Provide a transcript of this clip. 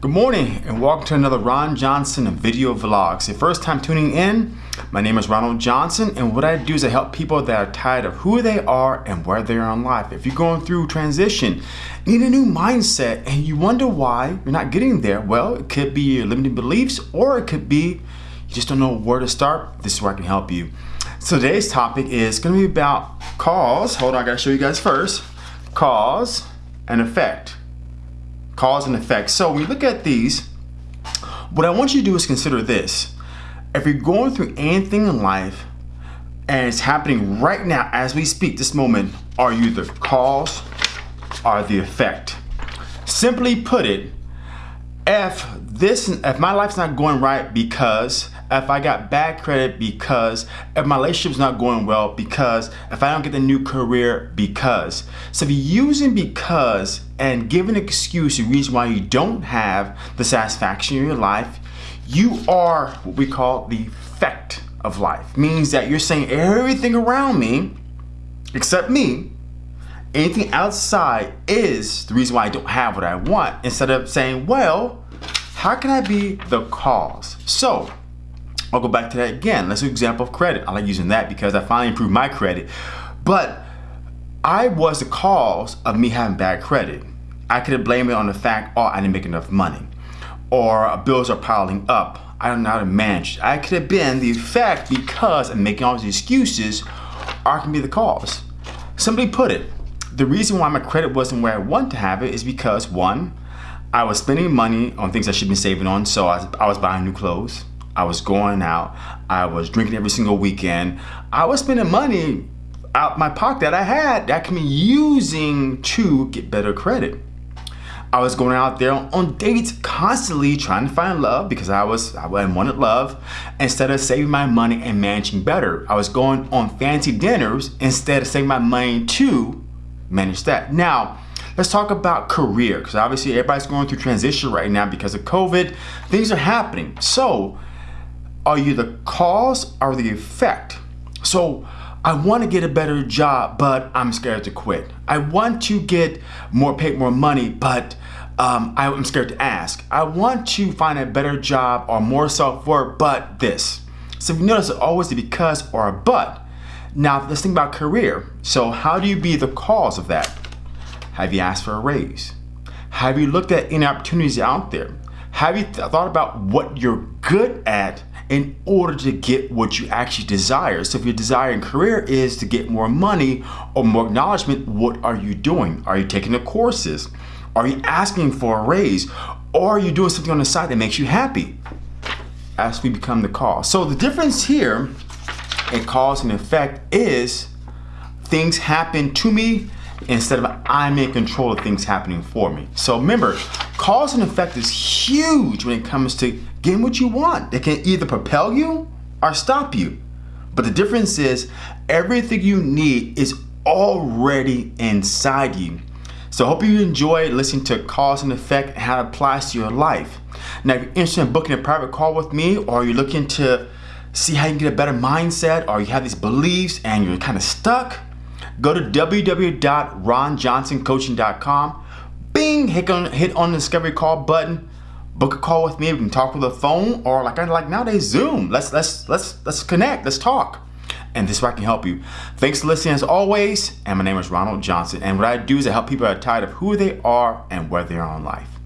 Good morning and welcome to another Ron Johnson video vlogs. If first time tuning in, my name is Ronald Johnson and what I do is I help people that are tired of who they are and where they are in life. If you're going through transition, need a new mindset and you wonder why you're not getting there, well, it could be your limiting beliefs or it could be you just don't know where to start. This is where I can help you. So today's topic is going to be about cause. Hold on, I got to show you guys first. Cause and effect cause and effect. So when you look at these, what I want you to do is consider this. If you're going through anything in life and it's happening right now as we speak, this moment, are you the cause or the effect? Simply put it, if this, if my life's not going right because if I got bad credit because, if my relationship's not going well because, if I don't get the new career because. So if you're using because and giving an excuse, a reason why you don't have the satisfaction in your life, you are what we call the effect of life. Means that you're saying everything around me, except me, anything outside is the reason why I don't have what I want, instead of saying, well, how can I be the cause? So I'll go back to that again. Let's do example of credit. I like using that because I finally improved my credit. But I was the cause of me having bad credit. I could have blamed it on the fact, oh, I didn't make enough money. Or bills are piling up. I don't know how to manage. I could have been the effect because I'm making all these excuses, I can be the cause. Simply put it, the reason why my credit wasn't where I want to have it is because one, I was spending money on things I should be saving on, so I was, I was buying new clothes. I was going out. I was drinking every single weekend. I was spending money out my pocket that I had that I can be using to get better credit. I was going out there on dates constantly trying to find love because I was I wanted love instead of saving my money and managing better. I was going on fancy dinners instead of saving my money to manage that. Now, let's talk about career because obviously everybody's going through transition right now because of COVID. Things are happening. So are you the cause or the effect? So I want to get a better job, but I'm scared to quit. I want to get more paid, more money, but um, I'm scared to ask. I want to find a better job or more self-worth, but this. So if you notice, it's always a because or a but. Now, let's think about career. So how do you be the cause of that? Have you asked for a raise? Have you looked at any opportunities out there? Have you th thought about what you're good at in order to get what you actually desire. So if your desire in career is to get more money or more acknowledgement, what are you doing? Are you taking the courses? Are you asking for a raise? Or are you doing something on the side that makes you happy? As we become the cause. So the difference here in cause and effect is things happen to me instead of I'm in control of things happening for me. So remember, cause and effect is huge when it comes to getting what you want. It can either propel you or stop you. But the difference is everything you need is already inside you. So I hope you enjoy listening to cause and effect and how it applies to your life. Now, if you're interested in booking a private call with me or you're looking to see how you can get a better mindset or you have these beliefs and you're kind of stuck, go to www.ronjohnsoncoaching.com. Bing, hit on, hit on the discovery call button book a call with me. We can talk with the phone or like I like nowadays Zoom. Let's let's let's let's connect. Let's talk. And this way I can help you. Thanks for listening as always. And my name is Ronald Johnson. And what I do is I help people that are tired of who they are and where they are in life.